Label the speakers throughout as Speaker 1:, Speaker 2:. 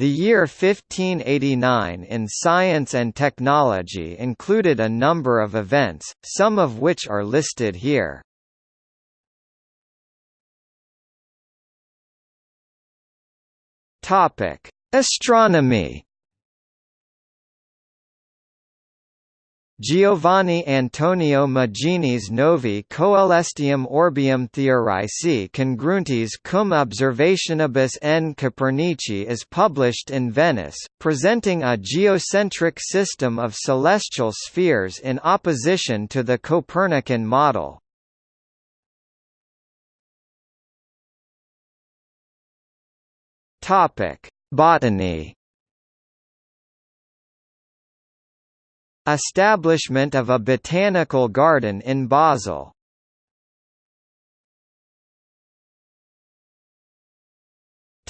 Speaker 1: The year 1589 in science and technology included a number of events, some of which are listed here. Astronomy Giovanni Antonio Magini's Novi Coelestium Orbium Theorici Congruentis cum Observationibus n Copernici is published in Venice, presenting a geocentric system of celestial spheres in opposition to the Copernican model. Botany Establishment of a botanical garden in Basel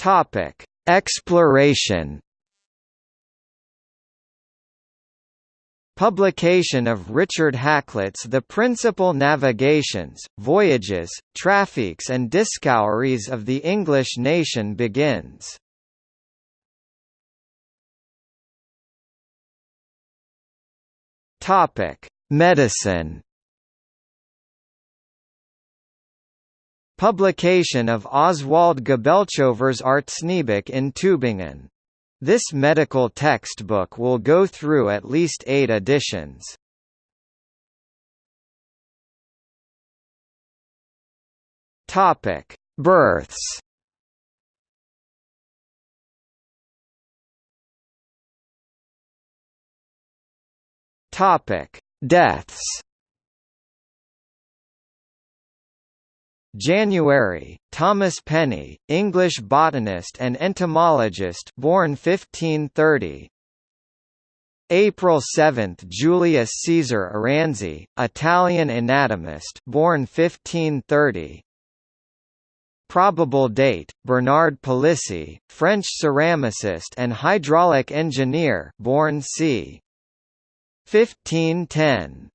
Speaker 1: Topic: Exploration. Publication of Richard Hakluyt's The Principal Navigations, Voyages, Traffics and Discoveries of the English Nation begins. Topic: Medicine. Publication of Oswald Gabelkover's Arzneibuch in Tübingen. This medical textbook will go through at least eight editions. Births. Topic: Deaths. January, Thomas Penny, English botanist and entomologist, born 1530. April 7, Julius Caesar Aranzi, Italian anatomist, born 1530. Probable date: Bernard Palissy, French ceramicist and hydraulic engineer, born c. 1510